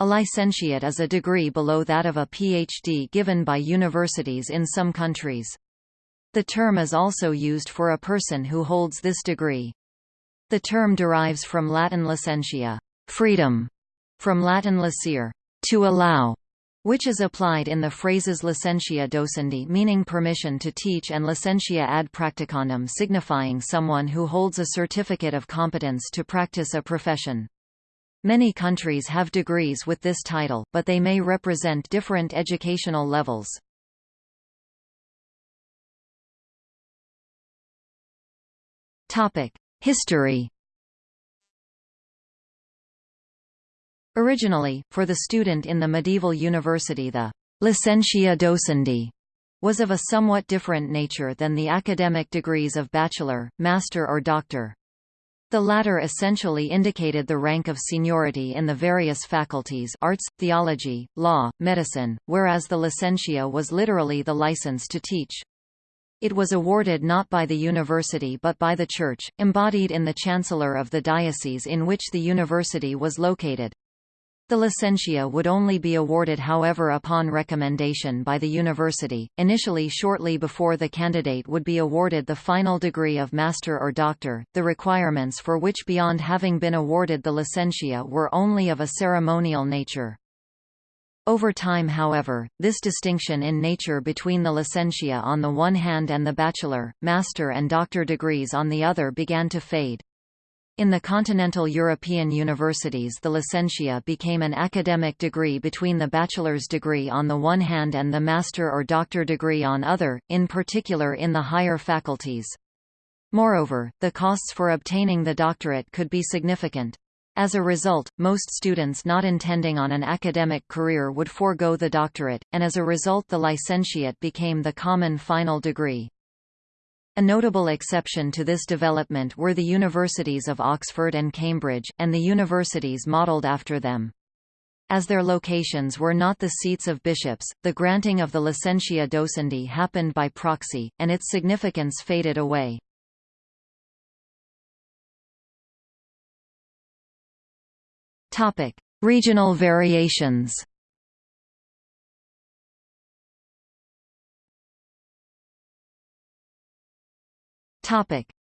A licentiate is a degree below that of a PhD given by universities in some countries. The term is also used for a person who holds this degree. The term derives from Latin licentia, freedom, from Latin licere, to allow, which is applied in the phrases licentia docendi meaning permission to teach and licentia ad practicandum signifying someone who holds a certificate of competence to practice a profession. Many countries have degrees with this title, but they may represent different educational levels. History Originally, for the student in the medieval university the licentia docendi was of a somewhat different nature than the academic degrees of bachelor, master or doctor. The latter essentially indicated the rank of seniority in the various faculties arts, theology, law, medicine, whereas the licentia was literally the license to teach. It was awarded not by the university but by the church, embodied in the chancellor of the diocese in which the university was located. The licentia would only be awarded however upon recommendation by the university, initially shortly before the candidate would be awarded the final degree of master or doctor, the requirements for which beyond having been awarded the licentia were only of a ceremonial nature. Over time however, this distinction in nature between the licentia on the one hand and the bachelor, master and doctor degrees on the other began to fade. In the continental European universities the licentia became an academic degree between the bachelor's degree on the one hand and the master or doctor degree on other, in particular in the higher faculties. Moreover, the costs for obtaining the doctorate could be significant. As a result, most students not intending on an academic career would forego the doctorate, and as a result the licentiate became the common final degree. A notable exception to this development were the universities of Oxford and Cambridge, and the universities modelled after them. As their locations were not the seats of bishops, the granting of the licentia docendi happened by proxy, and its significance faded away. Regional variations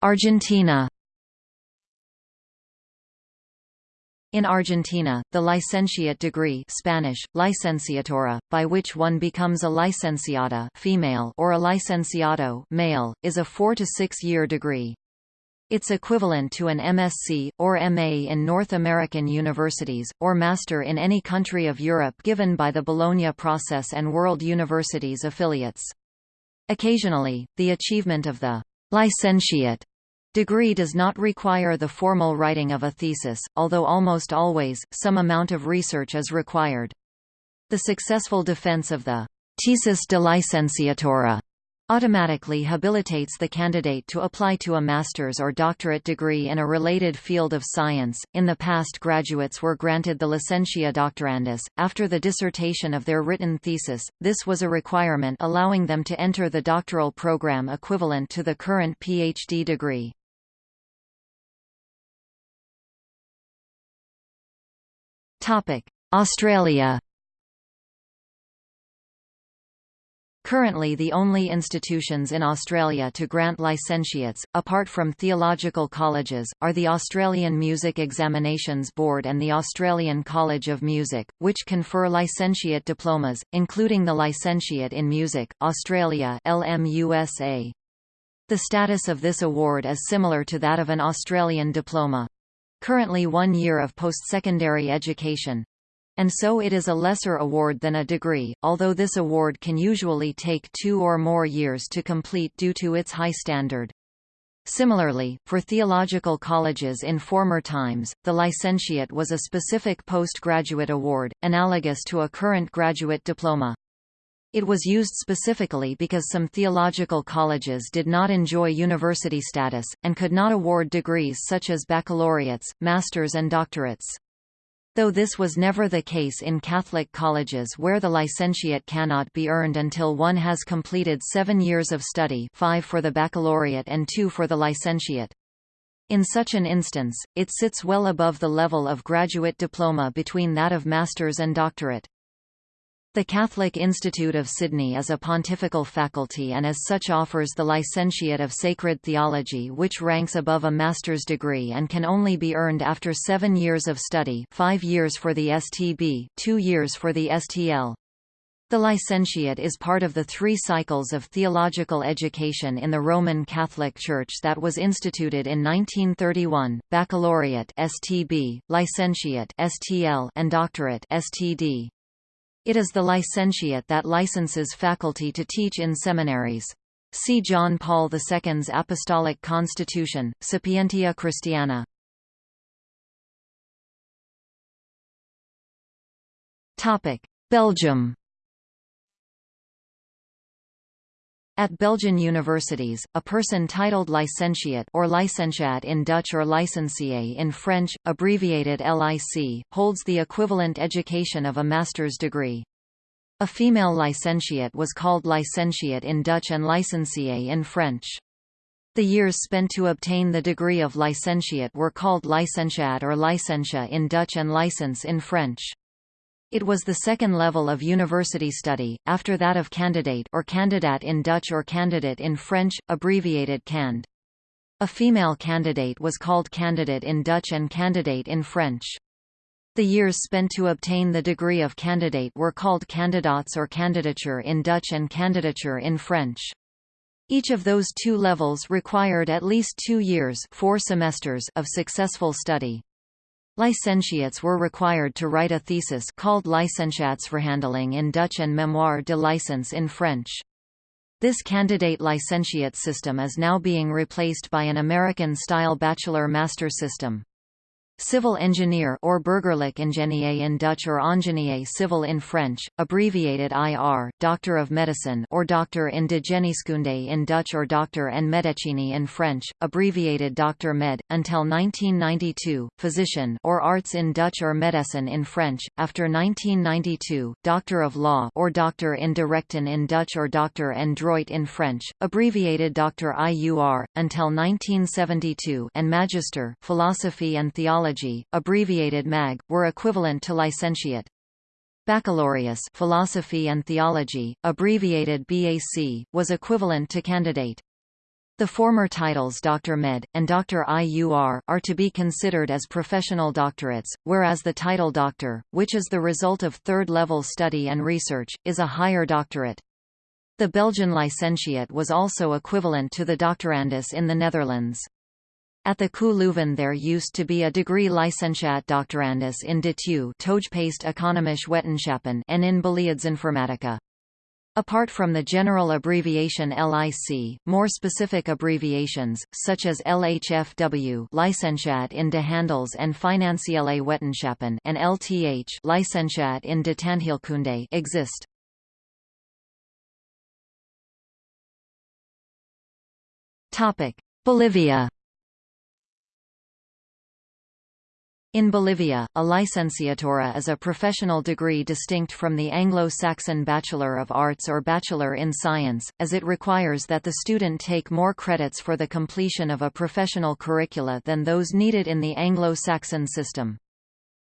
Argentina In Argentina, the licentiate degree Spanish, licenciatura, by which one becomes a licenciada female or a licenciado male, is a four- to six-year degree. Its equivalent to an MSc, or MA in North American universities, or master in any country of Europe given by the Bologna Process and World Universities affiliates. Occasionally, the achievement of the Licentiate degree does not require the formal writing of a thesis, although almost always, some amount of research is required. The successful defense of the thesis de licenciatura automatically habilitates the candidate to apply to a master's or doctorate degree in a related field of science. In the past, graduates were granted the licentia doctorandus after the dissertation of their written thesis. This was a requirement allowing them to enter the doctoral program equivalent to the current PhD degree. Topic: Australia Currently the only institutions in Australia to grant licentiates, apart from theological colleges, are the Australian Music Examinations Board and the Australian College of Music, which confer licentiate diplomas, including the Licentiate in Music, Australia LMUSA. The status of this award is similar to that of an Australian diploma. Currently one year of post-secondary education, and so it is a lesser award than a degree, although this award can usually take two or more years to complete due to its high standard. Similarly, for theological colleges in former times, the licentiate was a specific postgraduate award, analogous to a current graduate diploma. It was used specifically because some theological colleges did not enjoy university status, and could not award degrees such as baccalaureates, masters and doctorates. Though this was never the case in Catholic colleges where the licentiate cannot be earned until one has completed seven years of study five for the baccalaureate and two for the licentiate. In such an instance, it sits well above the level of graduate diploma between that of master's and doctorate. The Catholic Institute of Sydney is a pontifical faculty and as such offers the Licentiate of Sacred Theology which ranks above a master's degree and can only be earned after seven years of study five years for the STB, two years for the STL. The licentiate is part of the three cycles of theological education in the Roman Catholic Church that was instituted in 1931, baccalaureate STB, licentiate STL, and doctorate STD. It is the licentiate that licenses faculty to teach in seminaries. See John Paul II's Apostolic Constitution, Sapientia Christiana. Belgium At Belgian universities, a person titled licentiate or licentiat in Dutch or licencié in French, abbreviated LIC, holds the equivalent education of a master's degree. A female licentiate was called licentiate in Dutch and licencié in French. The years spent to obtain the degree of licentiate were called licentiat or licentia in Dutch and licence in French. It was the second level of university study, after that of candidate or candidat in Dutch or candidate in French, abbreviated cand. A female candidate was called candidate in Dutch and candidate in French. The years spent to obtain the degree of candidate were called candidats or candidature in Dutch and candidature in French. Each of those two levels required at least two years four semesters of successful study. Licentiates were required to write a thesis called Licentiatsverhandeling in Dutch and Mémoire de licence in French. This candidate licentiate system is now being replaced by an American-style bachelor-master system. Civil engineer or burgerlijk ingenieur in Dutch or ingénieur civil in French, abbreviated IR, doctor of medicine or doctor in de geneeskunde in Dutch or doctor en medicini in French, abbreviated doctor med, until 1992, physician or arts in Dutch or medicine in French, after 1992, doctor of law or doctor in de rechten in Dutch or doctor en droit in French, abbreviated doctor IUR, until 1972 and magister philosophy and theology theology, abbreviated MAG, were equivalent to licentiate. Baccalaureus philosophy and theology, abbreviated BAC, was equivalent to candidate. The former titles Dr. Med, and Dr. IUR, are to be considered as professional doctorates, whereas the title Doctor, which is the result of third-level study and research, is a higher doctorate. The Belgian licentiate was also equivalent to the doctorandus in the Netherlands. At the KU Leuven there used to be a degree licentiat doctorandus in de TU Toegepaste Economische Wetenschappen and in Beleidsinformatica. Apart from the general abbreviation LIC, more specific abbreviations, such as LHFW Licentiat in de Handels en Financiële Wetenschappen and LTH Licentiat in de Tandheelkunde exist. Bolivia In Bolivia, a licenciatura is a professional degree distinct from the Anglo-Saxon Bachelor of Arts or Bachelor in Science, as it requires that the student take more credits for the completion of a professional curricula than those needed in the Anglo-Saxon system.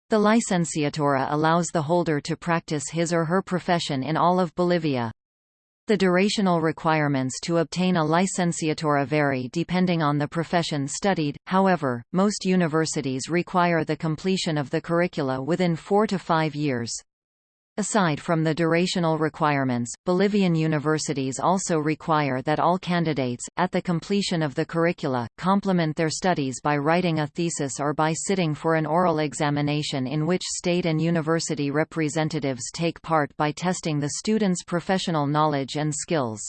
The licenciatura allows the holder to practice his or her profession in all of Bolivia. The durational requirements to obtain a licenciatura vary depending on the profession studied, however, most universities require the completion of the curricula within four to five years. Aside from the durational requirements, Bolivian universities also require that all candidates, at the completion of the curricula, complement their studies by writing a thesis or by sitting for an oral examination in which state and university representatives take part by testing the students' professional knowledge and skills.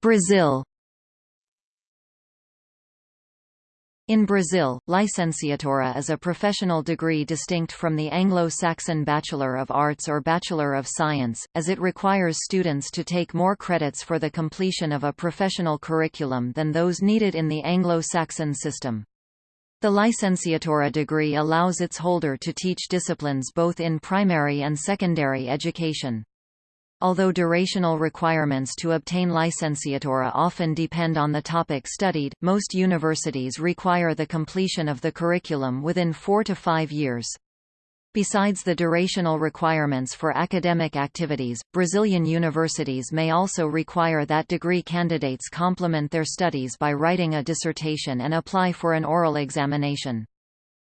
Brazil In Brazil, licenciatura is a professional degree distinct from the Anglo-Saxon Bachelor of Arts or Bachelor of Science, as it requires students to take more credits for the completion of a professional curriculum than those needed in the Anglo-Saxon system. The licenciatura degree allows its holder to teach disciplines both in primary and secondary education. Although durational requirements to obtain licenciatura often depend on the topic studied, most universities require the completion of the curriculum within four to five years. Besides the durational requirements for academic activities, Brazilian universities may also require that degree candidates complement their studies by writing a dissertation and apply for an oral examination.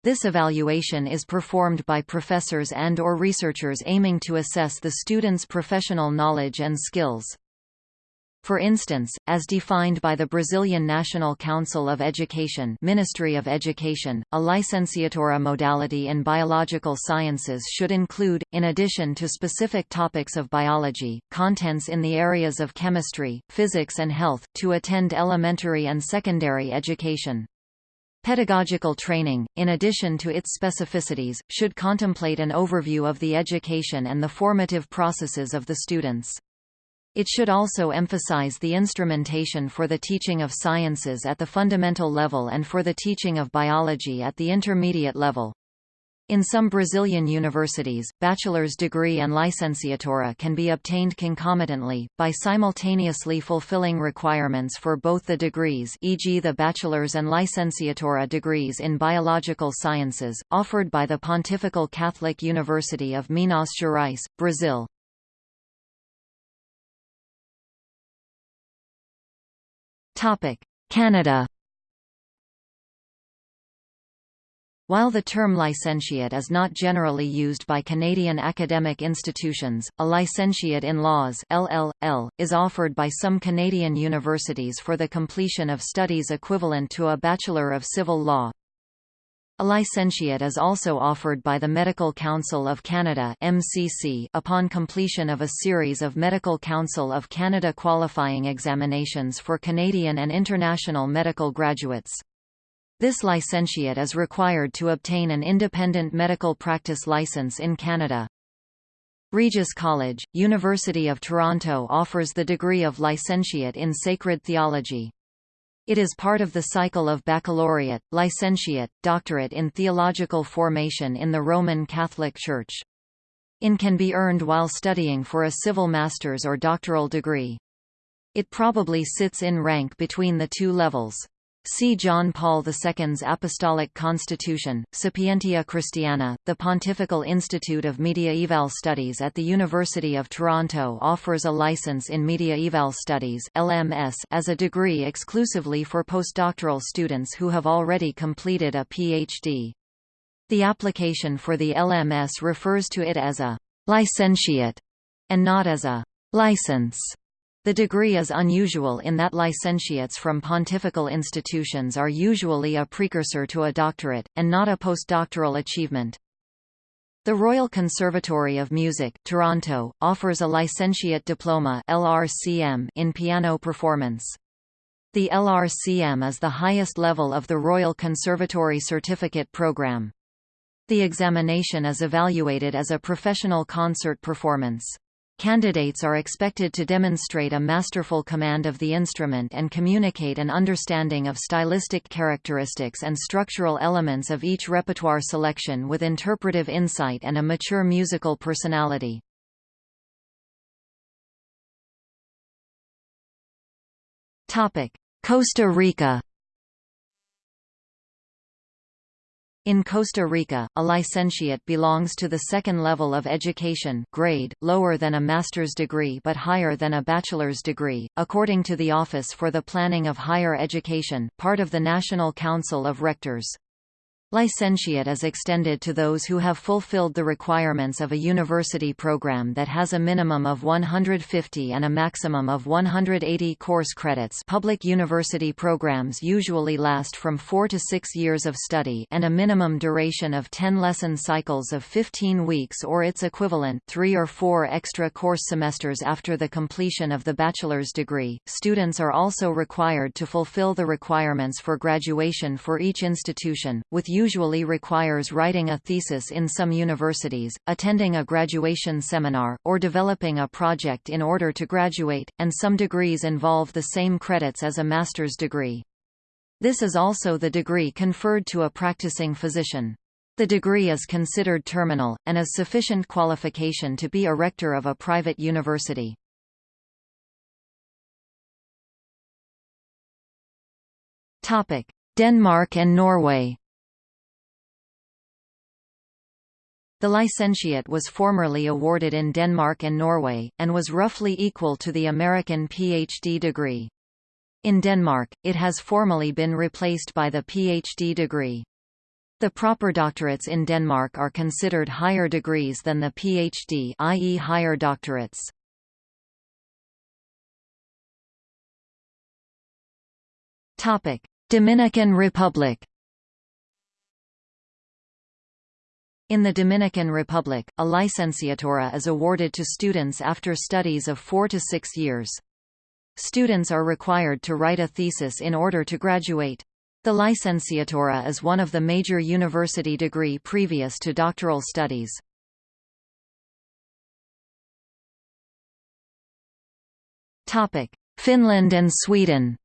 This evaluation is performed by professors and or researchers aiming to assess the student's professional knowledge and skills. For instance, as defined by the Brazilian National Council of Education Ministry of Education, a licenciatura modality in biological sciences should include, in addition to specific topics of biology, contents in the areas of chemistry, physics and health, to attend elementary and secondary education. Pedagogical training, in addition to its specificities, should contemplate an overview of the education and the formative processes of the students. It should also emphasize the instrumentation for the teaching of sciences at the fundamental level and for the teaching of biology at the intermediate level. In some Brazilian universities, bachelor's degree and licenciatura can be obtained concomitantly, by simultaneously fulfilling requirements for both the degrees e.g. the bachelor's and licenciatura degrees in biological sciences, offered by the Pontifical Catholic University of Minas Gerais, Brazil. Canada While the term licentiate is not generally used by Canadian academic institutions, a licentiate in laws LL.L. is offered by some Canadian universities for the completion of studies equivalent to a Bachelor of Civil Law. A licentiate is also offered by the Medical Council of Canada MCC upon completion of a series of Medical Council of Canada qualifying examinations for Canadian and international medical graduates. This licentiate is required to obtain an independent medical practice license in Canada. Regis College, University of Toronto offers the degree of licentiate in sacred theology. It is part of the cycle of baccalaureate, licentiate, doctorate in theological formation in the Roman Catholic Church. In can be earned while studying for a civil master's or doctoral degree. It probably sits in rank between the two levels. See John Paul II's Apostolic Constitution, Sapientia Christiana. The Pontifical Institute of Mediaeval Studies at the University of Toronto offers a license in Mediaeval Studies (LMS) as a degree exclusively for postdoctoral students who have already completed a PhD. The application for the LMS refers to it as a licentiate and not as a license. The degree is unusual in that licentiates from pontifical institutions are usually a precursor to a doctorate, and not a postdoctoral achievement. The Royal Conservatory of Music, Toronto, offers a licentiate diploma LRCM in piano performance. The LRCM is the highest level of the Royal Conservatory Certificate Program. The examination is evaluated as a professional concert performance. Candidates are expected to demonstrate a masterful command of the instrument and communicate an understanding of stylistic characteristics and structural elements of each repertoire selection with interpretive insight and a mature musical personality. Costa Rica In Costa Rica, a licentiate belongs to the second level of education grade, lower than a master's degree but higher than a bachelor's degree, according to the Office for the Planning of Higher Education, part of the National Council of Rectors. Licentiate is extended to those who have fulfilled the requirements of a university program that has a minimum of 150 and a maximum of 180 course credits public university programs usually last from 4 to 6 years of study and a minimum duration of 10 lesson cycles of 15 weeks or its equivalent 3 or 4 extra course semesters after the completion of the bachelor's degree. Students are also required to fulfill the requirements for graduation for each institution, with usually requires writing a thesis in some universities, attending a graduation seminar, or developing a project in order to graduate, and some degrees involve the same credits as a master's degree. This is also the degree conferred to a practicing physician. The degree is considered terminal, and is sufficient qualification to be a rector of a private university. Denmark and Norway The licentiate was formerly awarded in Denmark and Norway, and was roughly equal to the American PhD degree. In Denmark, it has formally been replaced by the PhD degree. The proper doctorates in Denmark are considered higher degrees than the PhD i.e. higher doctorates. Dominican Republic In the Dominican Republic, a licenciatura is awarded to students after studies of four to six years. Students are required to write a thesis in order to graduate. The licenciatura is one of the major university degree previous to doctoral studies. Finland and Sweden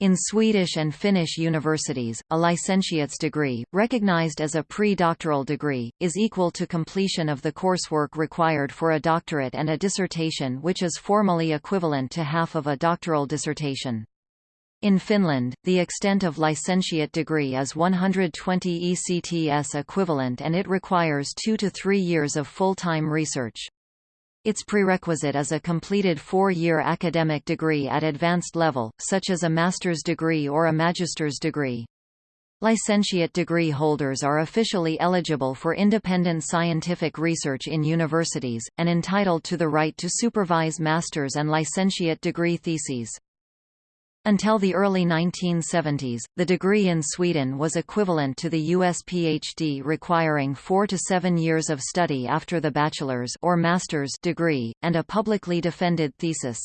In Swedish and Finnish universities, a licentiate's degree, recognized as a pre-doctoral degree, is equal to completion of the coursework required for a doctorate and a dissertation which is formally equivalent to half of a doctoral dissertation. In Finland, the extent of licentiate degree is 120 ECTS equivalent and it requires two to three years of full-time research. Its prerequisite is a completed four-year academic degree at advanced level, such as a master's degree or a magister's degree. Licentiate degree holders are officially eligible for independent scientific research in universities, and entitled to the right to supervise master's and licentiate degree theses. Until the early 1970s, the degree in Sweden was equivalent to the U.S. PhD requiring four to seven years of study after the bachelor's or master's degree, and a publicly defended thesis.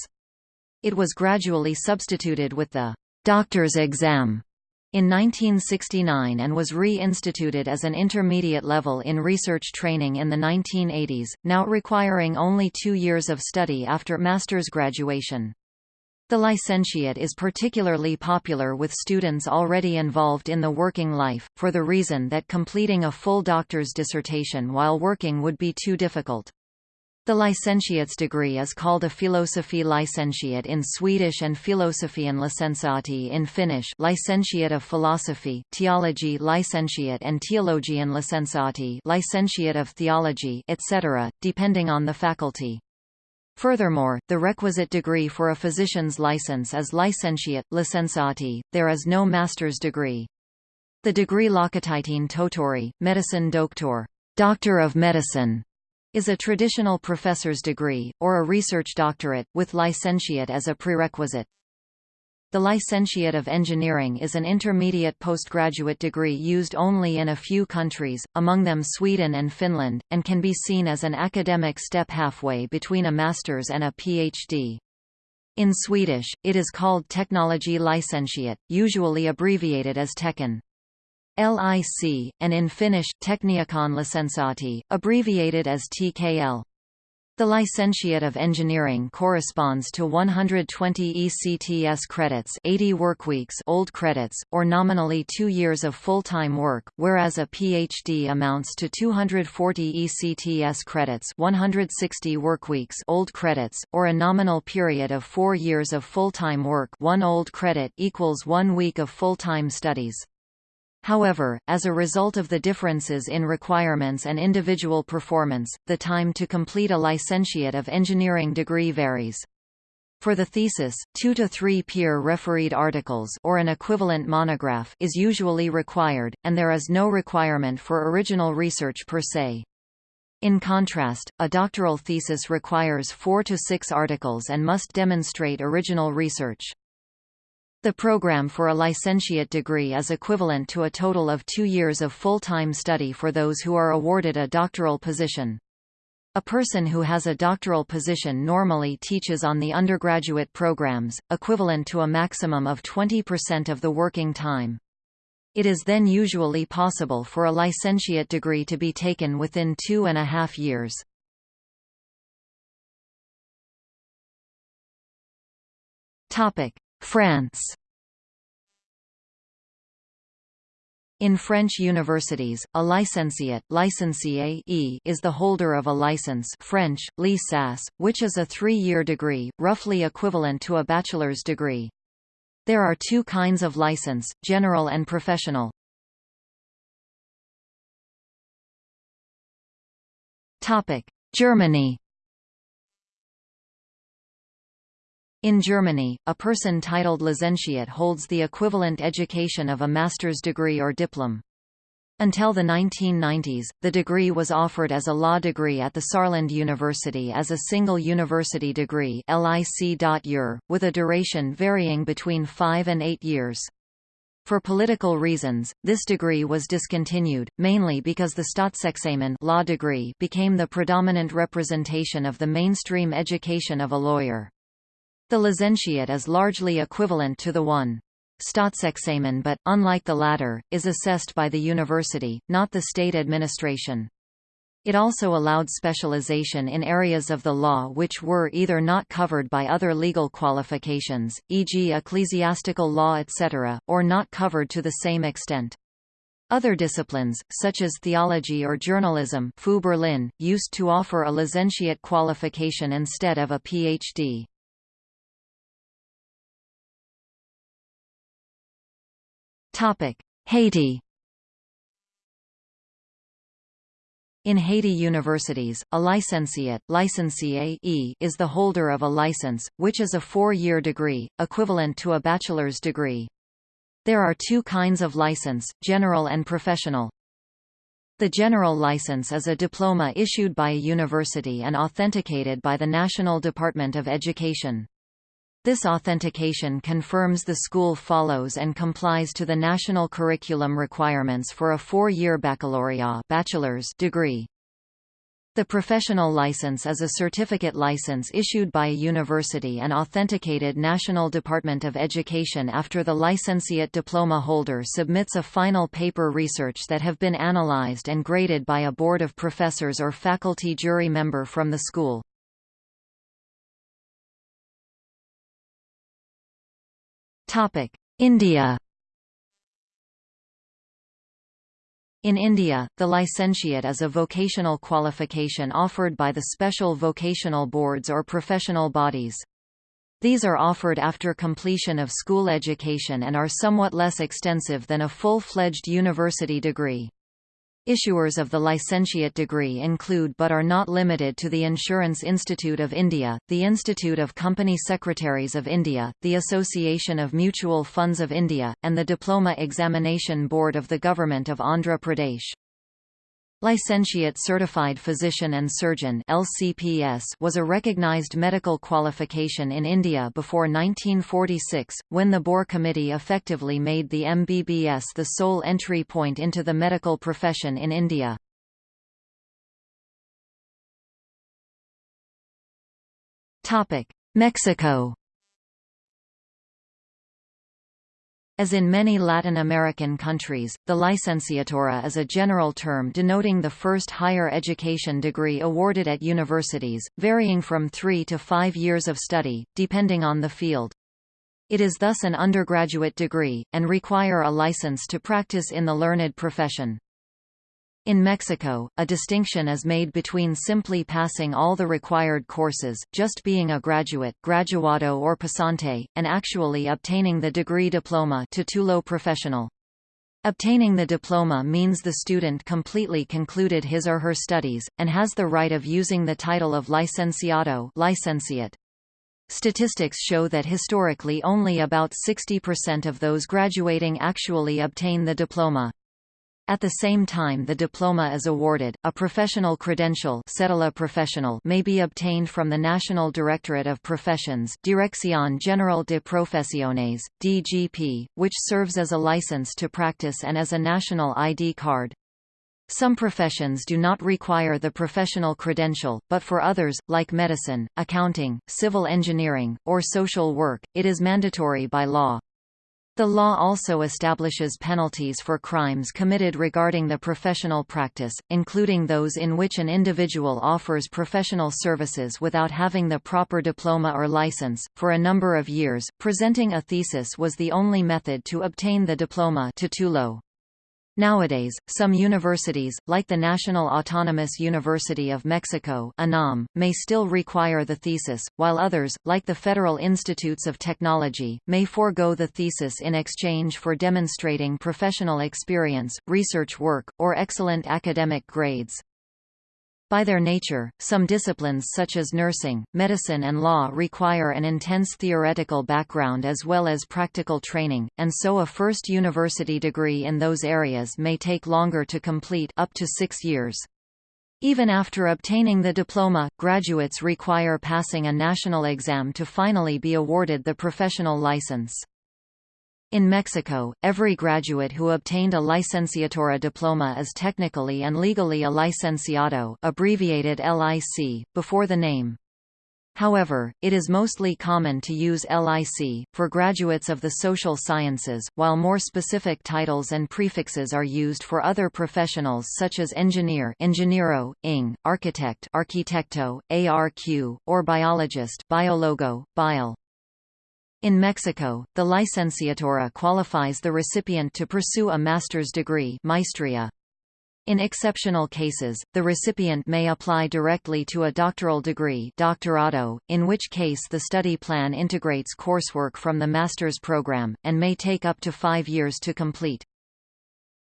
It was gradually substituted with the doctor's exam in 1969 and was re-instituted as an intermediate level in research training in the 1980s, now requiring only two years of study after master's graduation. The licentiate is particularly popular with students already involved in the working life, for the reason that completing a full doctor's dissertation while working would be too difficult. The licentiate's degree is called a philosophy licentiate in Swedish and filosofian licentiati in Finnish licentiate of philosophy, theology licentiate and theologian licentiati licentiate of theology etc., depending on the faculty. Furthermore, the requisite degree for a physician's license is licentiate, licenciati, there is no master's degree. The degree Lääketieteen Tohtori, medicine doctor, doctor of medicine, is a traditional professor's degree, or a research doctorate, with licentiate as a prerequisite. The Licentiate of Engineering is an intermediate postgraduate degree used only in a few countries, among them Sweden and Finland, and can be seen as an academic step halfway between a master's and a PhD. In Swedish, it is called Technology Licentiate, usually abbreviated as Techen. LIC, and in Finnish, Tekniikon Lisensiaatti, abbreviated as TKL. The licentiate of engineering corresponds to 120 ECTS credits 80 workweeks old credits, or nominally two years of full-time work, whereas a PhD amounts to 240 ECTS credits 160 workweeks old credits, or a nominal period of four years of full-time work one old credit equals one week of full-time studies. However, as a result of the differences in requirements and individual performance, the time to complete a licentiate of engineering degree varies. For the thesis, two to three peer-refereed articles or an equivalent monograph is usually required, and there is no requirement for original research per se. In contrast, a doctoral thesis requires four to six articles and must demonstrate original research. The program for a licentiate degree is equivalent to a total of two years of full-time study for those who are awarded a doctoral position. A person who has a doctoral position normally teaches on the undergraduate programs, equivalent to a maximum of 20% of the working time. It is then usually possible for a licentiate degree to be taken within two and a half years. France In French universities, a licentiate licencié is the holder of a license French, licence, which is a three-year degree, roughly equivalent to a bachelor's degree. There are two kinds of license, general and professional. Germany In Germany, a person titled licentiate holds the equivalent education of a master's degree or diplom. Until the 1990s, the degree was offered as a law degree at the Saarland University as a single university degree with a duration varying between five and eight years. For political reasons, this degree was discontinued, mainly because the Staatsexamen law degree became the predominant representation of the mainstream education of a lawyer. The licentiate is largely equivalent to the one. Staatsexamen but, unlike the latter, is assessed by the university, not the state administration. It also allowed specialization in areas of the law which were either not covered by other legal qualifications, e.g. ecclesiastical law etc., or not covered to the same extent. Other disciplines, such as theology or journalism Berlin, used to offer a licentiate qualification instead of a Ph.D. Haiti In Haiti universities, a licentiate licencié is the holder of a license, which is a four-year degree, equivalent to a bachelor's degree. There are two kinds of license, general and professional. The general license is a diploma issued by a university and authenticated by the National Department of Education. This authentication confirms the school follows and complies to the national curriculum requirements for a four-year baccalaureate bachelor's degree. The professional license is a certificate license issued by a university and authenticated National Department of Education after the licentiate diploma holder submits a final paper research that have been analyzed and graded by a board of professors or faculty jury member from the school. India In India, the licentiate is a vocational qualification offered by the special vocational boards or professional bodies. These are offered after completion of school education and are somewhat less extensive than a full-fledged university degree. Issuers of the licentiate degree include but are not limited to the Insurance Institute of India, the Institute of Company Secretaries of India, the Association of Mutual Funds of India, and the Diploma Examination Board of the Government of Andhra Pradesh. Licentiate Certified Physician and Surgeon LCPS was a recognized medical qualification in India before 1946, when the Bhore Committee effectively made the MBBS the sole entry point into the medical profession in India. Mexico As in many Latin American countries, the licenciatura is a general term denoting the first higher education degree awarded at universities, varying from three to five years of study, depending on the field. It is thus an undergraduate degree, and require a license to practice in the learned profession. In Mexico, a distinction is made between simply passing all the required courses, just being a graduate graduado or pasante, and actually obtaining the degree diploma titulo professional. Obtaining the diploma means the student completely concluded his or her studies, and has the right of using the title of licenciado licentiate. Statistics show that historically only about 60% of those graduating actually obtain the diploma. At the same time the diploma is awarded, a professional credential professional may be obtained from the National Directorate of Professions Dirección General de Profesiones, DGP, which serves as a license to practice and as a national ID card. Some professions do not require the professional credential, but for others, like medicine, accounting, civil engineering, or social work, it is mandatory by law. The law also establishes penalties for crimes committed regarding the professional practice, including those in which an individual offers professional services without having the proper diploma or license. For a number of years, presenting a thesis was the only method to obtain the diploma titulo. Nowadays, some universities, like the National Autonomous University of Mexico UNAM, may still require the thesis, while others, like the Federal Institutes of Technology, may forego the thesis in exchange for demonstrating professional experience, research work, or excellent academic grades. By their nature, some disciplines such as nursing, medicine and law require an intense theoretical background as well as practical training, and so a first university degree in those areas may take longer to complete up to six years. Even after obtaining the diploma, graduates require passing a national exam to finally be awarded the professional license. In Mexico, every graduate who obtained a licenciatura diploma is technically and legally a licenciado abbreviated LIC, before the name. However, it is mostly common to use LIC, for graduates of the social sciences, while more specific titles and prefixes are used for other professionals such as engineer ingeniero, ing, architect arquitecto, ARQ, or biologist biologo, bio. In Mexico, the licenciatura qualifies the recipient to pursue a master's degree maestria. In exceptional cases, the recipient may apply directly to a doctoral degree doctorado, in which case the study plan integrates coursework from the master's program, and may take up to five years to complete.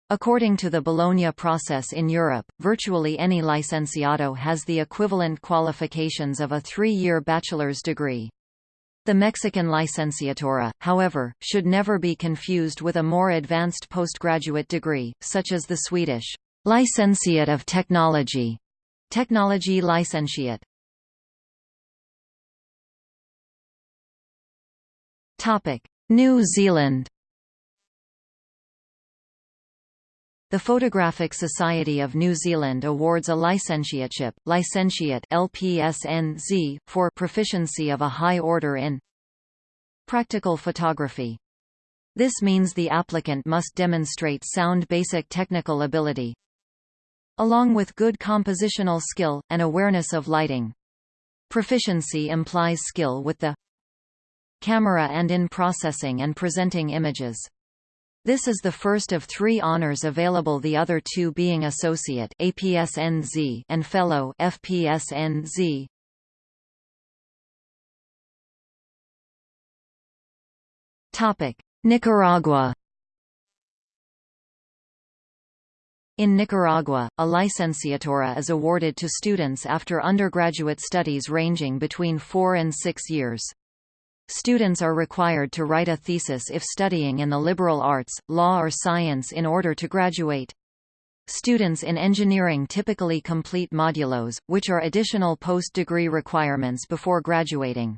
According to the Bologna process in Europe, virtually any licenciado has the equivalent qualifications of a three-year bachelor's degree. The Mexican licenciatura, however, should never be confused with a more advanced postgraduate degree, such as the Swedish Licentiate of Technology, Technology Licentiate. Topic: New Zealand. The Photographic Society of New Zealand awards a licentiateship, licentiate LPSNZ, for proficiency of a high order in practical photography. This means the applicant must demonstrate sound basic technical ability, along with good compositional skill, and awareness of lighting. Proficiency implies skill with the camera and in processing and presenting images. This is the first of three honors available the other two being Associate APSNZ and Fellow FPSNZ. Nicaragua In Nicaragua, a licenciatura is awarded to students after undergraduate studies ranging between four and six years. Students are required to write a thesis if studying in the liberal arts, law or science in order to graduate. Students in engineering typically complete modulos, which are additional post-degree requirements before graduating.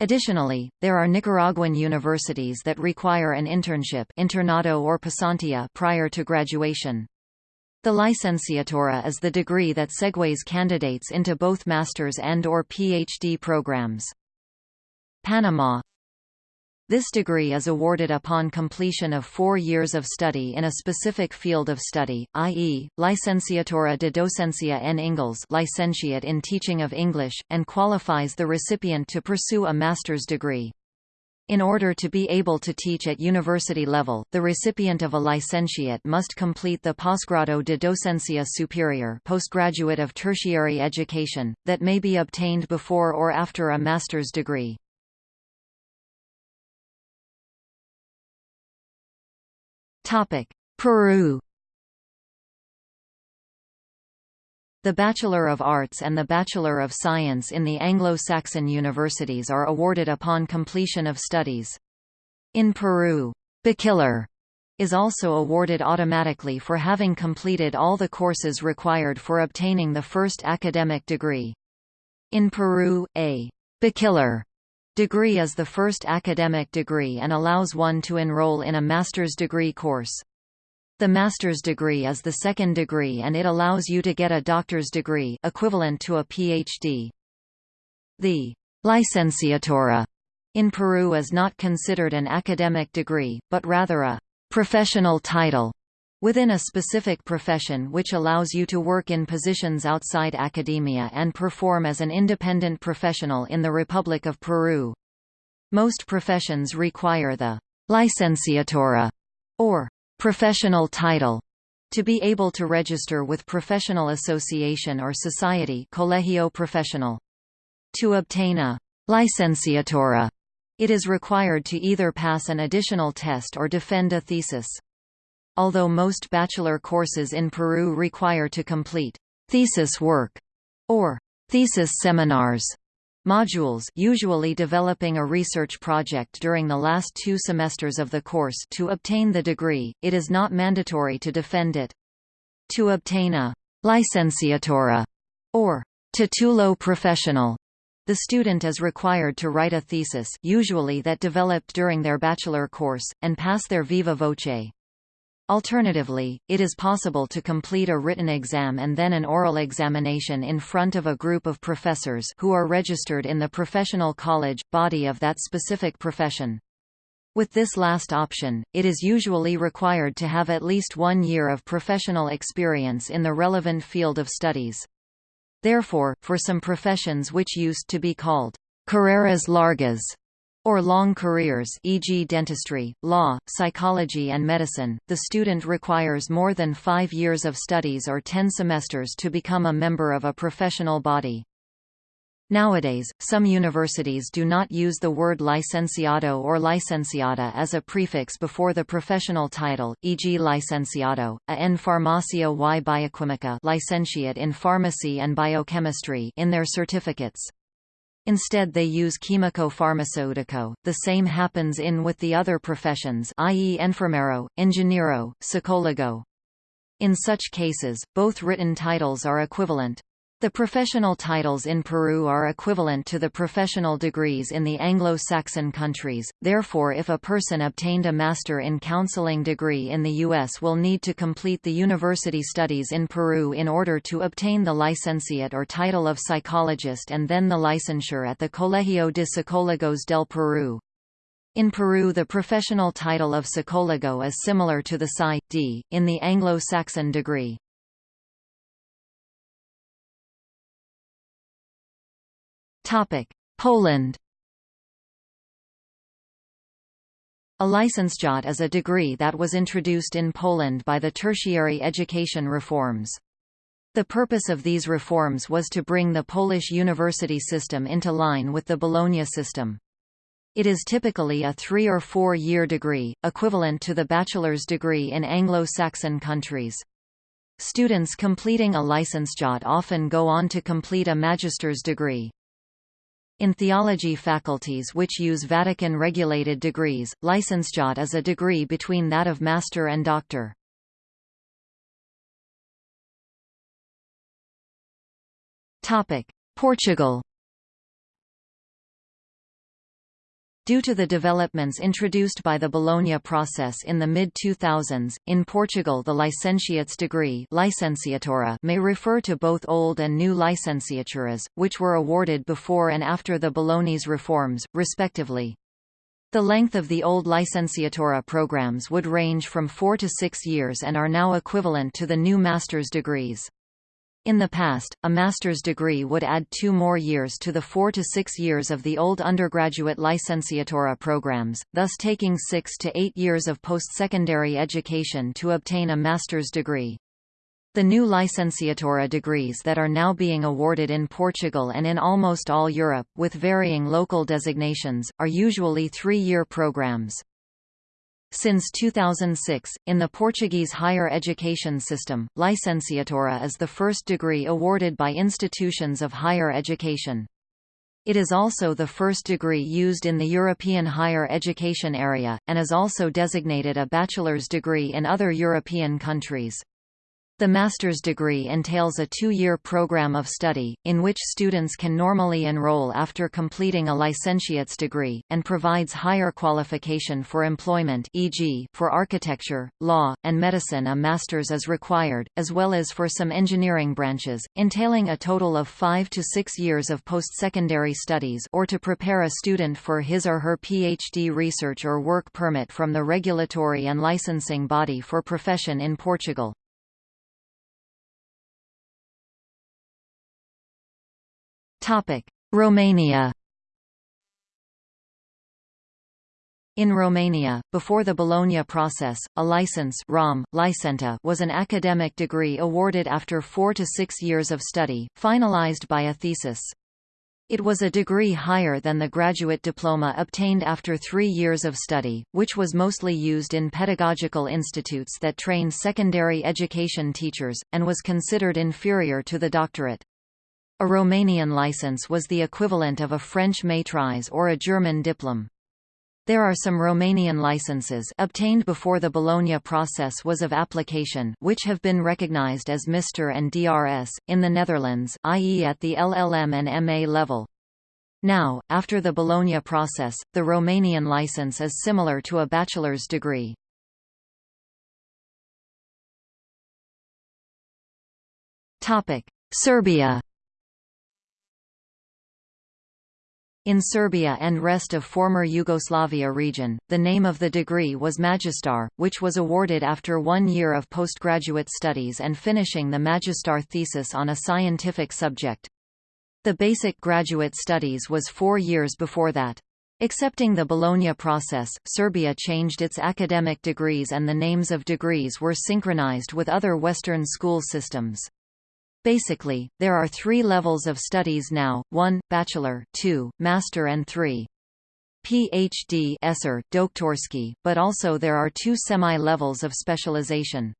Additionally, there are Nicaraguan universities that require an internship internado or pasantía prior to graduation. The licenciatura is the degree that segues candidates into both master's and or PhD programs. Panama This degree is awarded upon completion of four years of study in a specific field of study, i.e., Licenciatura de Docencia en Inglés licentiate in teaching of English, and qualifies the recipient to pursue a master's degree. In order to be able to teach at university level, the recipient of a licentiate must complete the Posgrado de Docencia Superior postgraduate of tertiary education, that may be obtained before or after a master's degree. Topic: Peru. The Bachelor of Arts and the Bachelor of Science in the Anglo-Saxon universities are awarded upon completion of studies. In Peru, bachelor is also awarded automatically for having completed all the courses required for obtaining the first academic degree. In Peru, a bachelor Degree is the first academic degree and allows one to enroll in a master's degree course. The master's degree is the second degree and it allows you to get a doctor's degree equivalent to a PhD. The licenciatura in Peru is not considered an academic degree, but rather a professional title within a specific profession which allows you to work in positions outside academia and perform as an independent professional in the Republic of Peru. Most professions require the licenciatura or professional title to be able to register with professional association or society colegio profesional. To obtain a licenciatura, it is required to either pass an additional test or defend a thesis. Although most bachelor courses in Peru require to complete thesis work or thesis seminars modules usually developing a research project during the last two semesters of the course to obtain the degree, it is not mandatory to defend it. To obtain a licenciatura or titulo professional, the student is required to write a thesis usually that developed during their bachelor course, and pass their viva voce. Alternatively, it is possible to complete a written exam and then an oral examination in front of a group of professors who are registered in the professional college, body of that specific profession. With this last option, it is usually required to have at least one year of professional experience in the relevant field of studies. Therefore, for some professions which used to be called carreras largas, or long careers e.g. dentistry, law, psychology and medicine, the student requires more than five years of studies or ten semesters to become a member of a professional body. Nowadays, some universities do not use the word licenciado or licenciada as a prefix before the professional title, e.g. licenciado, a en farmacia y bioquímica licentiate in pharmacy and biochemistry in their certificates. Instead they use químico farmacéutico. The same happens in with the other professions i.e. enfermero, ingeniero, psicólogo. In such cases, both written titles are equivalent. The professional titles in Peru are equivalent to the professional degrees in the Anglo-Saxon countries, therefore if a person obtained a Master in Counseling degree in the U.S. will need to complete the university studies in Peru in order to obtain the licentiate or title of psychologist and then the licensure at the Colegio de Psicólogos del Perú. In Peru the professional title of psicólogo is similar to the Psy.D. in the Anglo-Saxon degree. Poland A licentiate is a degree that was introduced in Poland by the tertiary education reforms. The purpose of these reforms was to bring the Polish university system into line with the Bologna system. It is typically a three- or four-year degree, equivalent to the bachelor's degree in Anglo-Saxon countries. Students completing a licentiate often go on to complete a magister's degree. In theology faculties which use Vatican-regulated degrees, licentiate is a degree between that of master and doctor. Portugal Due to the developments introduced by the Bologna process in the mid-2000s, in Portugal the licentiate's degree licenciatura may refer to both old and new licenciaturas, which were awarded before and after the Bologna's reforms, respectively. The length of the old licenciatura programs would range from four to six years and are now equivalent to the new master's degrees. In the past, a master's degree would add two more years to the four to six years of the old undergraduate licenciatura programs, thus taking six to eight years of post-secondary education to obtain a master's degree. The new licenciatura degrees that are now being awarded in Portugal and in almost all Europe, with varying local designations, are usually three-year programs. Since 2006, in the Portuguese higher education system, licenciatura is the first degree awarded by institutions of higher education. It is also the first degree used in the European higher education area, and is also designated a bachelor's degree in other European countries. The master's degree entails a two-year program of study, in which students can normally enroll after completing a licentiate's degree, and provides higher qualification for employment e.g., for architecture, law, and medicine a master's is required, as well as for some engineering branches, entailing a total of five to six years of post-secondary studies or to prepare a student for his or her PhD research or work permit from the regulatory and licensing body for profession in Portugal. Romania In Romania, before the Bologna process, a license ROM, licenta was an academic degree awarded after four to six years of study, finalized by a thesis. It was a degree higher than the graduate diploma obtained after three years of study, which was mostly used in pedagogical institutes that trained secondary education teachers, and was considered inferior to the doctorate. A Romanian license was the equivalent of a French maîtrise or a German diplom. There are some Romanian licenses obtained before the Bologna process was of application which have been recognized as Mr. and DRS, in the Netherlands i.e. at the LLM and MA level. Now, after the Bologna process, the Romanian license is similar to a bachelor's degree. Serbia In Serbia and rest of former Yugoslavia region, the name of the degree was Magistar, which was awarded after one year of postgraduate studies and finishing the Magistar thesis on a scientific subject. The basic graduate studies was four years before that. Accepting the Bologna process, Serbia changed its academic degrees and the names of degrees were synchronized with other Western school systems. Basically, there are three levels of studies now, 1, bachelor, 2, master and 3. PhD Esser, Doktorski, but also there are two semi-levels of specialization.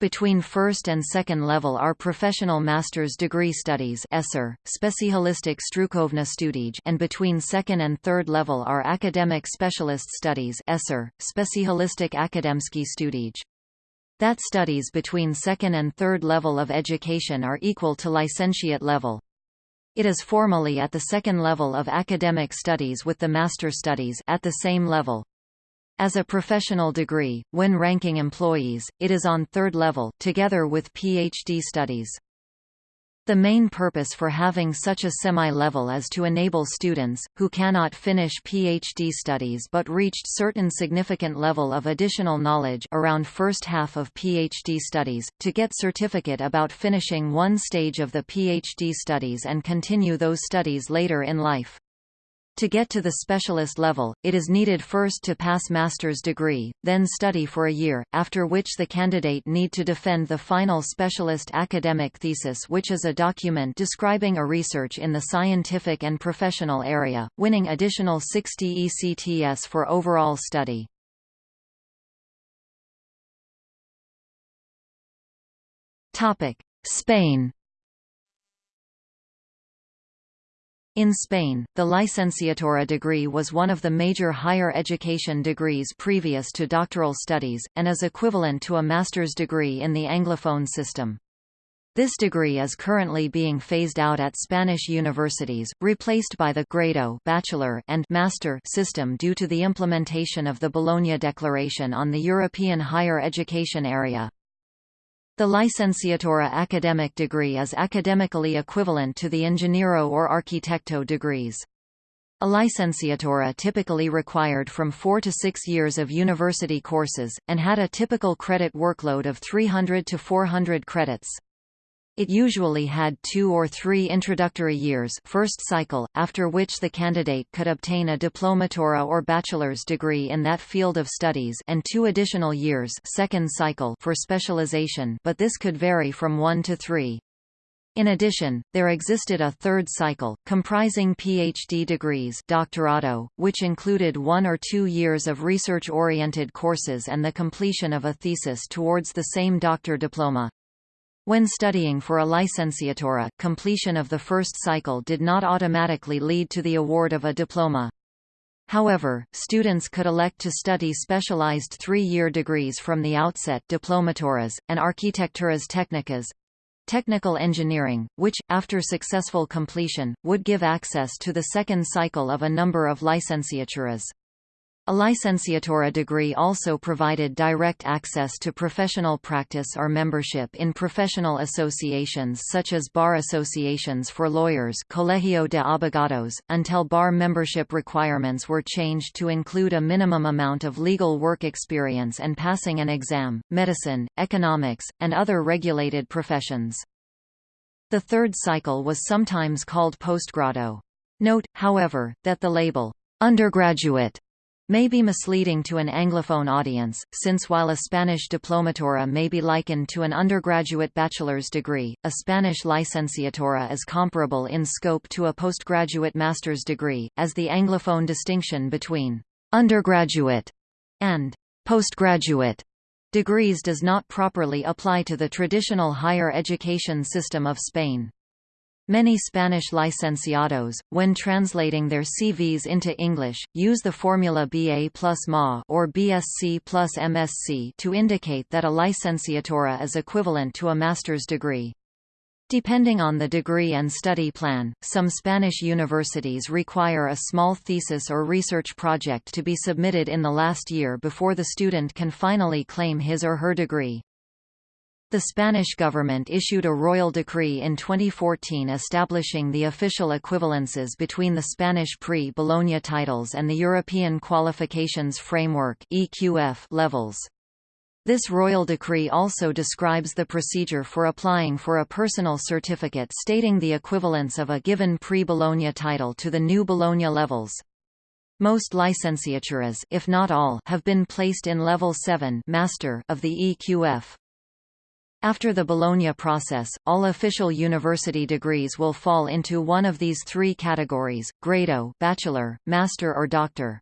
Between first and second level are professional master's degree studies Esser, Specialistic Strukovna Studij and between second and third level are academic specialist studies Esser, Specialistic Akademski Studij. That studies between second and third level of education are equal to licentiate level. It is formally at the second level of academic studies with the master studies at the same level. As a professional degree, when ranking employees, it is on third level, together with PhD studies. The main purpose for having such a semi-level is to enable students, who cannot finish PhD studies but reached certain significant level of additional knowledge around first half of PhD studies, to get certificate about finishing one stage of the PhD studies and continue those studies later in life. To get to the specialist level, it is needed first to pass master's degree, then study for a year, after which the candidate need to defend the final specialist academic thesis which is a document describing a research in the scientific and professional area, winning additional 60 ECTS for overall study. Spain In Spain, the licenciatura degree was one of the major higher education degrees previous to doctoral studies, and is equivalent to a master's degree in the Anglophone system. This degree is currently being phased out at Spanish universities, replaced by the grado bachelor and master system due to the implementation of the Bologna Declaration on the European higher education area. The licenciatura academic degree is academically equivalent to the ingeniero or arquitecto degrees. A licenciatura typically required from four to six years of university courses, and had a typical credit workload of 300 to 400 credits. It usually had two or three introductory years first cycle, after which the candidate could obtain a diplomatura or bachelor's degree in that field of studies and two additional years second cycle for specialization but this could vary from one to three. In addition, there existed a third cycle, comprising PhD degrees doctorado, which included one or two years of research-oriented courses and the completion of a thesis towards the same doctor diploma. When studying for a licenciatura, completion of the first cycle did not automatically lead to the award of a diploma. However, students could elect to study specialized three-year degrees from the outset diplomaturas, and arquitecturas técnicas, technical engineering, which, after successful completion, would give access to the second cycle of a number of licenciaturas. A licenciatura degree also provided direct access to professional practice or membership in professional associations such as bar associations for lawyers Colegio de Abogados, until bar membership requirements were changed to include a minimum amount of legal work experience and passing an exam, medicine, economics, and other regulated professions. The third cycle was sometimes called postgrado. Note, however, that the label, undergraduate may be misleading to an Anglophone audience, since while a Spanish diplomatura may be likened to an undergraduate bachelor's degree, a Spanish licenciatura is comparable in scope to a postgraduate master's degree, as the Anglophone distinction between undergraduate and postgraduate degrees does not properly apply to the traditional higher education system of Spain. Many Spanish licenciados, when translating their CVs into English, use the formula BA plus MA or BSc plus MSc to indicate that a licenciatura is equivalent to a master's degree. Depending on the degree and study plan, some Spanish universities require a small thesis or research project to be submitted in the last year before the student can finally claim his or her degree. The Spanish government issued a royal decree in 2014 establishing the official equivalences between the Spanish pre-Bologna titles and the European Qualifications Framework (EQF) levels. This royal decree also describes the procedure for applying for a personal certificate stating the equivalence of a given pre-Bologna title to the new Bologna levels. Most licenciaturas if not all, have been placed in level 7 master of the EQF. After the Bologna process, all official university degrees will fall into one of these three categories, grado bachelor, master or doctor.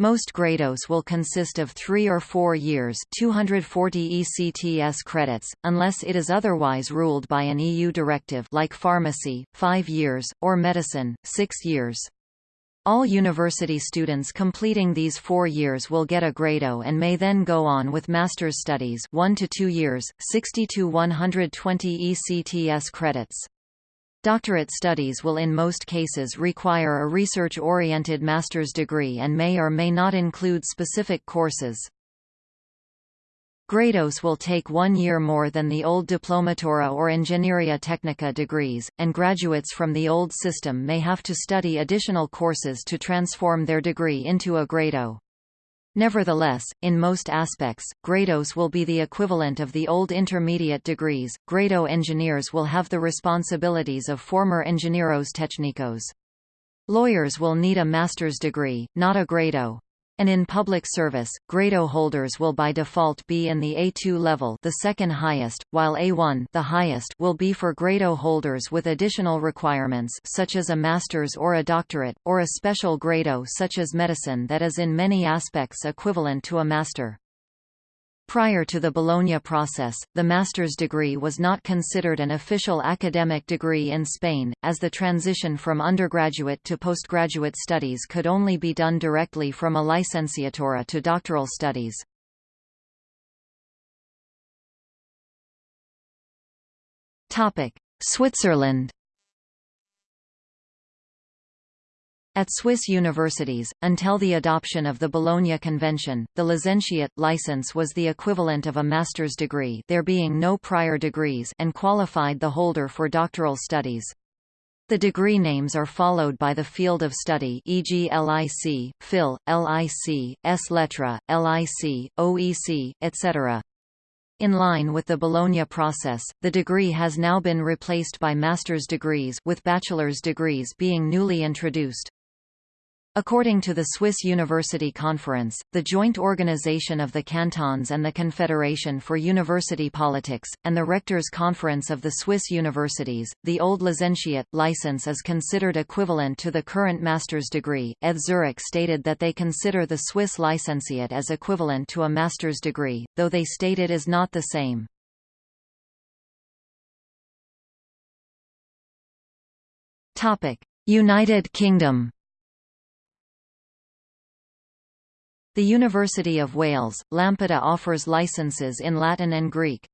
Most grados will consist of three or four years 240 ECTS credits, unless it is otherwise ruled by an EU directive like pharmacy, five years, or medicine, six years. All university students completing these four years will get a grado and may then go on with master's studies 1 to 2 years, 60 to 120 ECTS credits. Doctorate studies will in most cases require a research-oriented master's degree and may or may not include specific courses. Grados will take one year more than the old Diplomatura or Ingenieria Technica degrees, and graduates from the old system may have to study additional courses to transform their degree into a grado. Nevertheless, in most aspects, grados will be the equivalent of the old intermediate degrees. Grado engineers will have the responsibilities of former ingenieros técnicos. Lawyers will need a master's degree, not a grado. And in public service, grado holders will by default be in the A2 level the second highest, while A1 the highest will be for grado holders with additional requirements such as a master's or a doctorate, or a special grado such as medicine that is in many aspects equivalent to a master. Prior to the Bologna process, the master's degree was not considered an official academic degree in Spain, as the transition from undergraduate to postgraduate studies could only be done directly from a licenciatura to doctoral studies. Switzerland At Swiss universities, until the adoption of the Bologna Convention, the licentiate license was the equivalent of a master's degree there being no prior degrees and qualified the holder for doctoral studies. The degree names are followed by the field of study e.g. LIC, Phil, LIC, S Lettres, LIC, OEC, etc. In line with the Bologna process, the degree has now been replaced by master's degrees with bachelor's degrees being newly introduced. According to the Swiss University Conference, the joint organization of the cantons and the Confederation for University Politics, and the Rectors' Conference of the Swiss Universities, the old licentiate license is considered equivalent to the current master's degree. ETH Zurich stated that they consider the Swiss licentiate as equivalent to a master's degree, though they state it is not the same. United Kingdom The University of Wales, Lampeter offers licenses in Latin and Greek.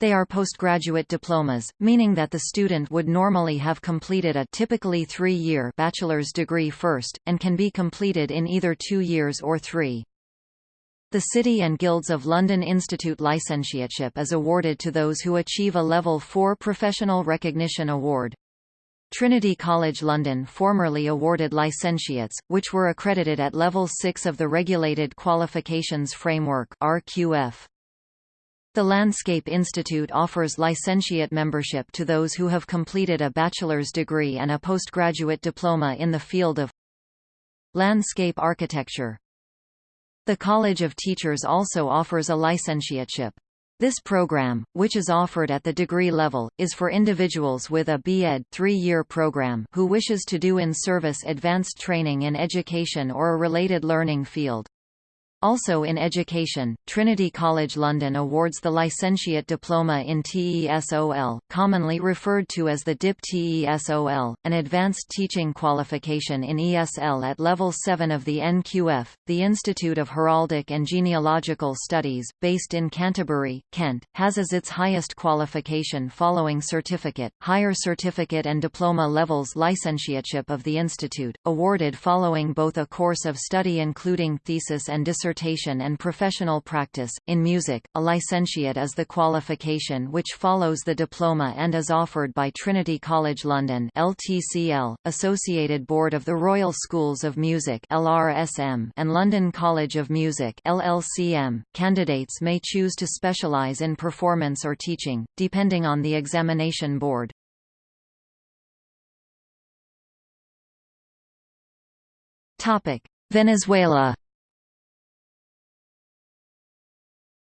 They are postgraduate diplomas, meaning that the student would normally have completed a typically three-year bachelor's degree first, and can be completed in either two years or three. The City and Guilds of London Institute Licentiateship is awarded to those who achieve a Level 4 Professional Recognition Award. Trinity College London formerly awarded licentiates, which were accredited at Level 6 of the Regulated Qualifications Framework RQF. The Landscape Institute offers licentiate membership to those who have completed a bachelor's degree and a postgraduate diploma in the field of landscape architecture. The College of Teachers also offers a licentiateship. This program, which is offered at the degree level, is for individuals with a B.Ed. three-year program who wishes to do in-service advanced training in education or a related learning field. Also in education, Trinity College London awards the Licentiate Diploma in TESOL, commonly referred to as the DIP TESOL, an advanced teaching qualification in ESL at level 7 of the NQF. The Institute of Heraldic and Genealogical Studies, based in Canterbury, Kent, has as its highest qualification following certificate, higher certificate and diploma levels licentiateship of the institute, awarded following both a course of study including thesis and dissertation dissertation and professional practice. In music, a licentiate is the qualification which follows the diploma and is offered by Trinity College London (LTCL), Associated Board of the Royal Schools of Music (LRSM), and London College of Music (LLCM). Candidates may choose to specialize in performance or teaching, depending on the examination board. Venezuela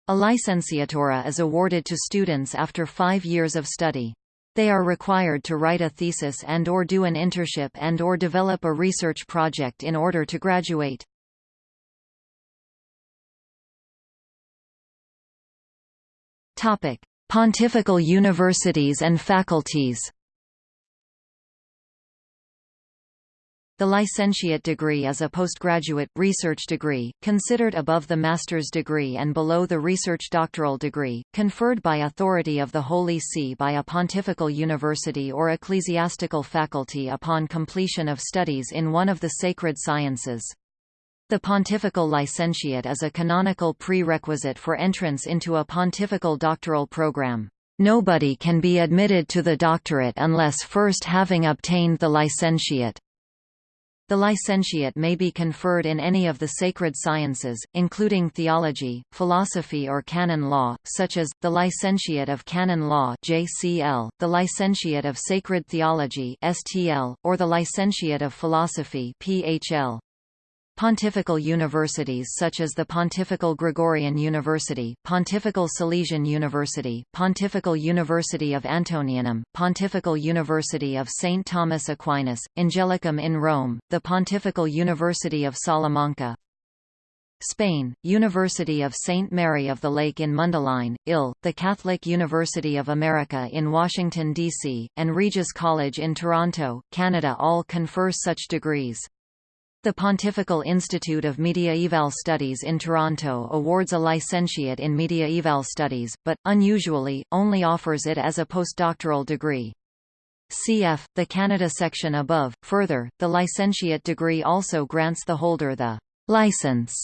A licenciatura is awarded to students after five years of study. They are required to write a thesis and or do an internship and or develop a research project in order to graduate. Pontifical universities and faculties The licentiate degree is a postgraduate, research degree, considered above the master's degree and below the research doctoral degree, conferred by authority of the Holy See by a pontifical university or ecclesiastical faculty upon completion of studies in one of the sacred sciences. The pontifical licentiate is a canonical prerequisite for entrance into a pontifical doctoral program. Nobody can be admitted to the doctorate unless first having obtained the licentiate. The licentiate may be conferred in any of the sacred sciences, including theology, philosophy or canon law, such as, the Licentiate of Canon Law JCL, the Licentiate of Sacred Theology STL, or the Licentiate of Philosophy PHL. Pontifical universities such as the Pontifical Gregorian University, Pontifical Salesian University, Pontifical University of Antonianum, Pontifical University of St. Thomas Aquinas, Angelicum in Rome, the Pontifical University of Salamanca, Spain, University of St. Mary of the Lake in Mundelein, IL, the Catholic University of America in Washington, D.C., and Regis College in Toronto, Canada all confer such degrees. The Pontifical Institute of Mediaeval Studies in Toronto awards a licentiate in mediaeval studies, but, unusually, only offers it as a postdoctoral degree. Cf. the Canada section above. Further, the licentiate degree also grants the holder the license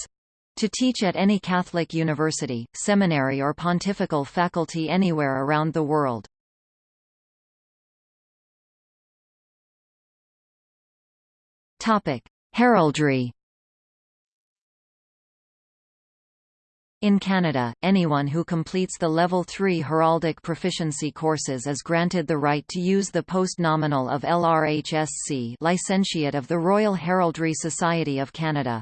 to teach at any Catholic university, seminary or pontifical faculty anywhere around the world. Topic: Heraldry In Canada, anyone who completes the Level 3 heraldic proficiency courses is granted the right to use the post-nominal of LRHSC Licentiate of the Royal Heraldry Society of Canada.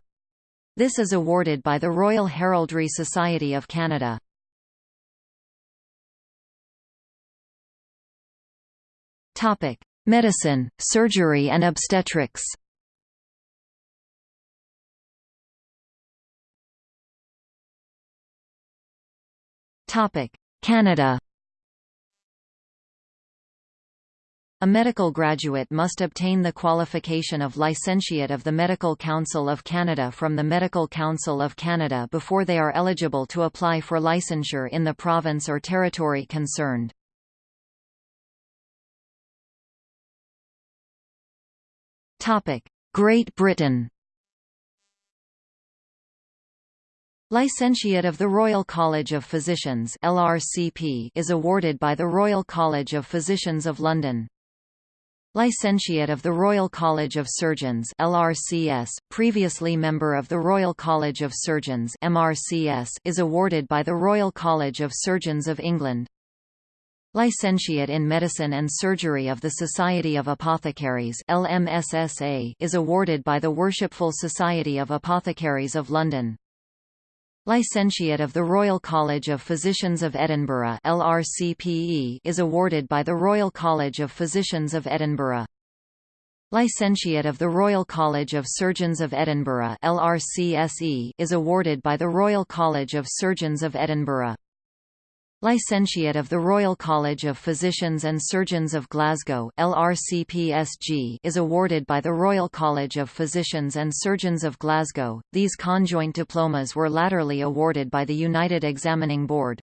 This is awarded by the Royal Heraldry Society of Canada. Medicine, surgery and obstetrics Canada A medical graduate must obtain the qualification of Licentiate of the Medical Council of Canada from the Medical Council of Canada before they are eligible to apply for licensure in the province or territory concerned. Great Britain Licentiate of the Royal College of Physicians LRCP is awarded by the Royal College of Physicians of London. Licentiate of the Royal College of Surgeons LRCS, previously member of the Royal College of Surgeons MRCS, is awarded by the Royal College of Surgeons of England. Licentiate in Medicine and Surgery of the Society of Apothecaries LMSSA is awarded by the Worshipful Society of Apothecaries of London. Licentiate of the Royal College of Physicians of Edinburgh LRCPE is awarded by the Royal College of Physicians of Edinburgh. Licentiate of the Royal College of Surgeons of Edinburgh LRCSE is awarded by the Royal College of Surgeons of Edinburgh. Licentiate of the Royal College of Physicians and Surgeons of Glasgow LRCPSG is awarded by the Royal College of Physicians and Surgeons of Glasgow. These conjoint diplomas were latterly awarded by the United Examining Board.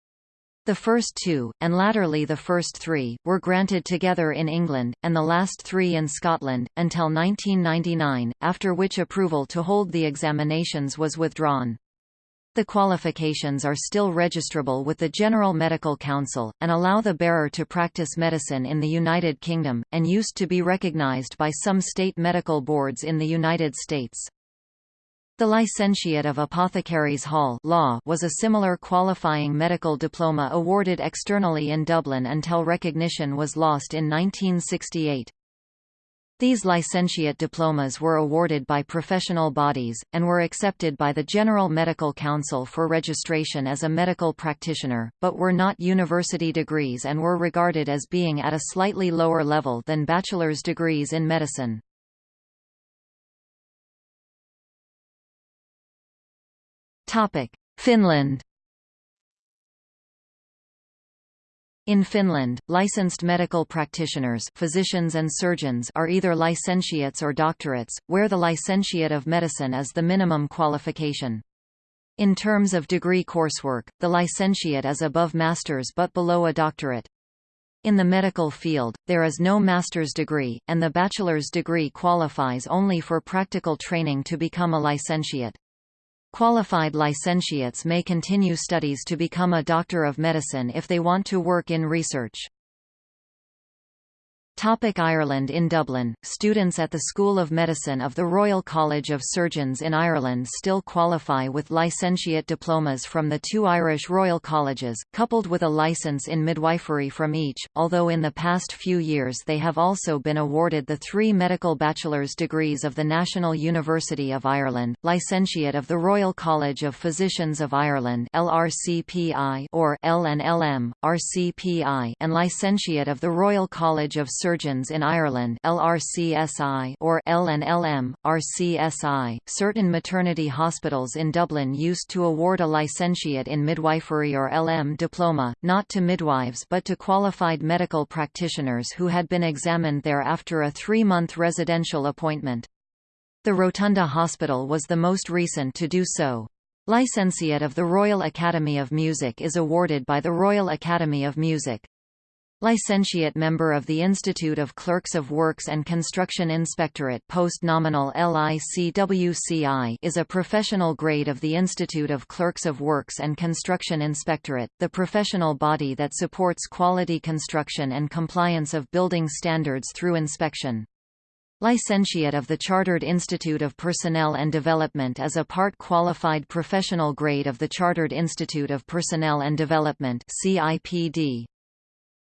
The first two, and latterly the first three, were granted together in England, and the last three in Scotland, until 1999, after which approval to hold the examinations was withdrawn. The qualifications are still registrable with the General Medical Council, and allow the bearer to practice medicine in the United Kingdom, and used to be recognised by some state medical boards in the United States. The Licentiate of Apothecaries Hall LAH was a similar qualifying medical diploma awarded externally in Dublin until recognition was lost in 1968. These licentiate diplomas were awarded by professional bodies, and were accepted by the General Medical Council for registration as a medical practitioner, but were not university degrees and were regarded as being at a slightly lower level than bachelor's degrees in medicine. Finland In Finland, licensed medical practitioners physicians and surgeons are either licentiates or doctorates, where the licentiate of medicine is the minimum qualification. In terms of degree coursework, the licentiate is above master's but below a doctorate. In the medical field, there is no master's degree, and the bachelor's degree qualifies only for practical training to become a licentiate. Qualified licentiates may continue studies to become a doctor of medicine if they want to work in research. Topic Ireland In Dublin, students at the School of Medicine of the Royal College of Surgeons in Ireland still qualify with licentiate diplomas from the two Irish Royal Colleges, coupled with a licence in midwifery from each, although in the past few years they have also been awarded the three medical bachelor's degrees of the National University of Ireland, Licentiate of the Royal College of Physicians of Ireland LRCPI or LNLM, RCPI and Licentiate of the Royal College of Surgeons in Ireland LRCSI or LNLM, RCSI. Certain maternity hospitals in Dublin used to award a licentiate in midwifery or LM diploma, not to midwives but to qualified medical practitioners who had been examined there after a three-month residential appointment. The Rotunda Hospital was the most recent to do so. Licentiate of the Royal Academy of Music is awarded by the Royal Academy of Music. Licentiate member of the Institute of Clerks of Works and Construction Inspectorate post-nominal LICWCI is a professional grade of the Institute of Clerks of Works and Construction Inspectorate, the professional body that supports quality construction and compliance of building standards through inspection. Licentiate of the Chartered Institute of Personnel and Development is a part-qualified professional grade of the Chartered Institute of Personnel and Development CIPD.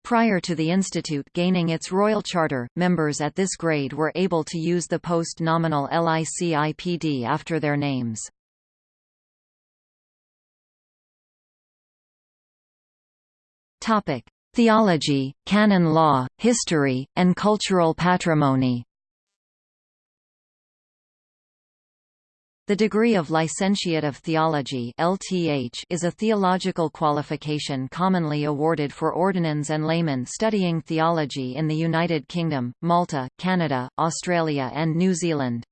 Prior to the institute gaining its royal charter, members at this grade were able to use the post-nominal LICIPD after their names. Theology, canon law, history, and cultural patrimony The degree of Licentiate of Theology (LTH) is a theological qualification commonly awarded for ordinands and laymen studying theology in the United Kingdom, Malta, Canada, Australia and New Zealand.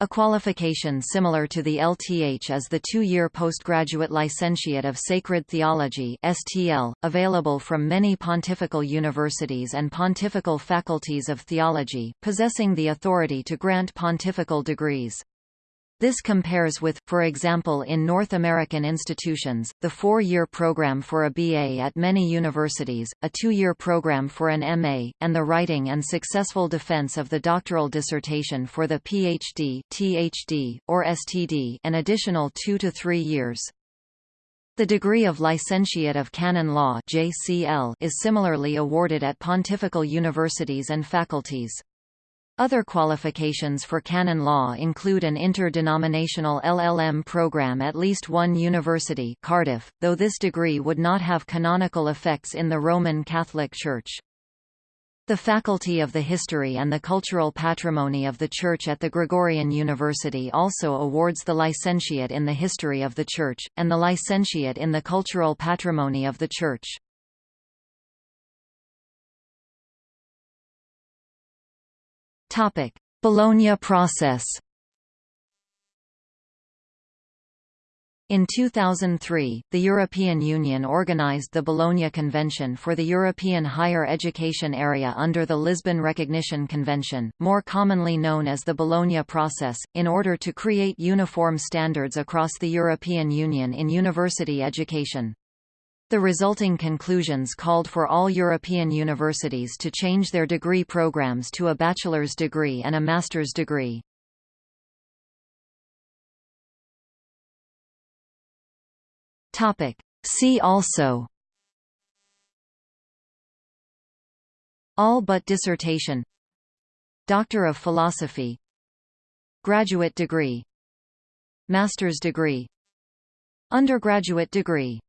A qualification similar to the LTH is the two-year postgraduate licentiate of Sacred Theology (STL), available from many pontifical universities and pontifical faculties of theology, possessing the authority to grant pontifical degrees. This compares with, for example in North American institutions, the four-year program for a BA at many universities, a two-year program for an MA, and the writing and successful defense of the doctoral dissertation for the PhD, THD, or STD an additional two to three years. The degree of Licentiate of Canon Law is similarly awarded at pontifical universities and faculties. Other qualifications for canon law include an interdenominational LLM program at least one university Cardiff, though this degree would not have canonical effects in the Roman Catholic Church. The Faculty of the History and the Cultural Patrimony of the Church at the Gregorian University also awards the Licentiate in the History of the Church, and the Licentiate in the Cultural Patrimony of the Church. Topic: Bologna process. In 2003, the European Union organized the Bologna Convention for the European higher education area under the Lisbon Recognition Convention, more commonly known as the Bologna Process, in order to create uniform standards across the European Union in university education. The resulting conclusions called for all European universities to change their degree programs to a bachelor's degree and a master's degree. See also. All but dissertation. Doctor of Philosophy. Graduate degree. Master's degree. Undergraduate degree